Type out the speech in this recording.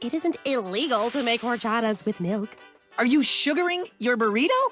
It isn't illegal to make horchatas with milk. Are you sugaring your burrito?